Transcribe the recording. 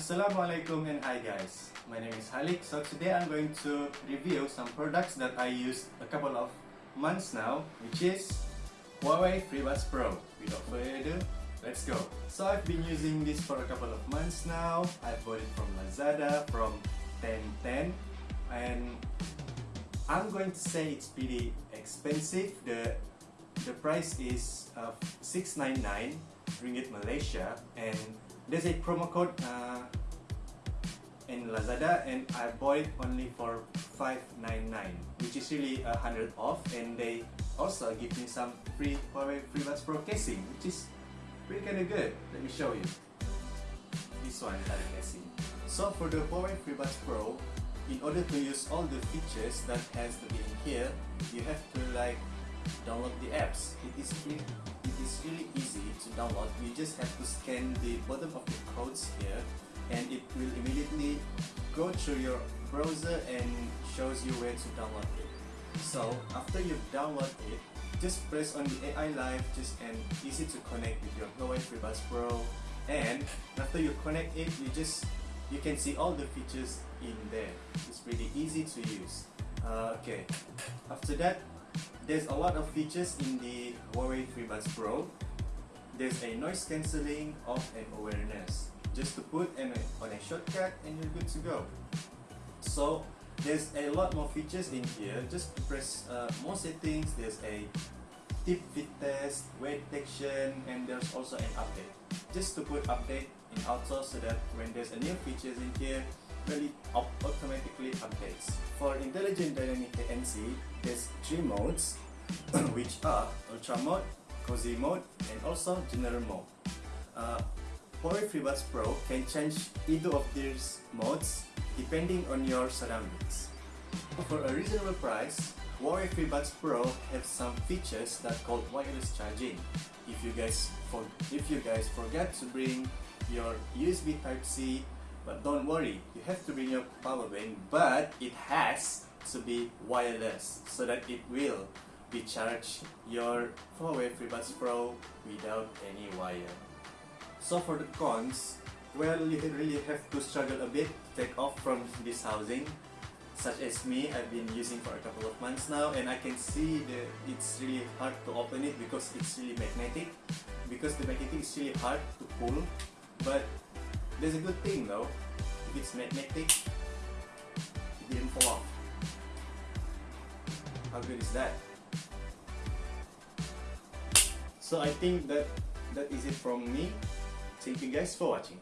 Assalamualaikum and hi guys. My name is Halik. So today I'm going to review some products that I used a couple of months now, which is Huawei FreeBuds Pro. Without further ado, let's go. So I've been using this for a couple of months now. I bought it from Lazada from 1010 and I'm going to say it's pretty expensive. The the price is uh, 699 ringgit Malaysia and there's a promo code uh, in Lazada and I bought it only for 599 which is really a hundred off and they also give me some free Huawei FreeBuds Pro casing which is really kinda good. Let me show you. This one the casing. So for the Huawei FreeBuds Pro, in order to use all the features that has to be in here, you have to like download the apps. It is really, it is really download. You just have to scan the bottom of the codes here and it will immediately go through your browser and shows you where to download it. So after you've downloaded it, just press on the AI Life just and easy to connect with your Huawei FreeBuds Pro and after you connect it, you just you can see all the features in there. It's pretty easy to use. Uh, okay, after that, there's a lot of features in the Huawei FreeBuds Pro. There's a noise cancelling, of an awareness. Just to put an, on a shortcut and you're good to go. So there's a lot more features in here. Just press uh, more settings. There's a tip fit test, weight detection, and there's also an update. Just to put update in auto so that when there's a new features in here, really automatically updates. For Intelligent Dynamic ANC, there's three modes, which are Ultra Mode, Cozy Mode, and also General Mode. Uh, Huawei FreeBuds Pro can change either of these modes depending on your surroundings. For a reasonable price, Huawei FreeBuds Pro have some features that called wireless charging. If you guys for if you guys forget to bring your USB Type-C but don't worry, you have to bring your power bank, but it has to be wireless so that it will be charge your Huawei FreeBuds Pro without any wire. So for the cons, well you really have to struggle a bit to take off from this housing. Such as me, I've been using for a couple of months now and I can see that it's really hard to open it because it's really magnetic. Because the magnetic is really hard to pull but there's a good thing though. If it's magnetic, it didn't fall off. How good is that? So I think that that is it from me. Thank you guys for watching.